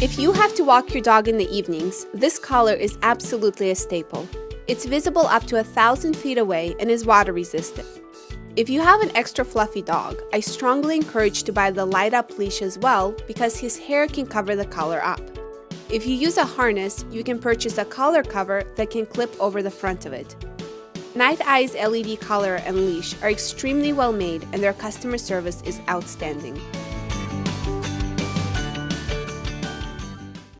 If you have to walk your dog in the evenings, this collar is absolutely a staple. It's visible up to a thousand feet away and is water resistant. If you have an extra fluffy dog, I strongly encourage to buy the light up leash as well because his hair can cover the collar up. If you use a harness, you can purchase a collar cover that can clip over the front of it. Nite Ize LED collar and leash are extremely well made and their customer service is outstanding.